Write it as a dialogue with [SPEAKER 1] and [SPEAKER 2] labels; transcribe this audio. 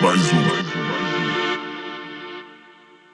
[SPEAKER 1] Bye.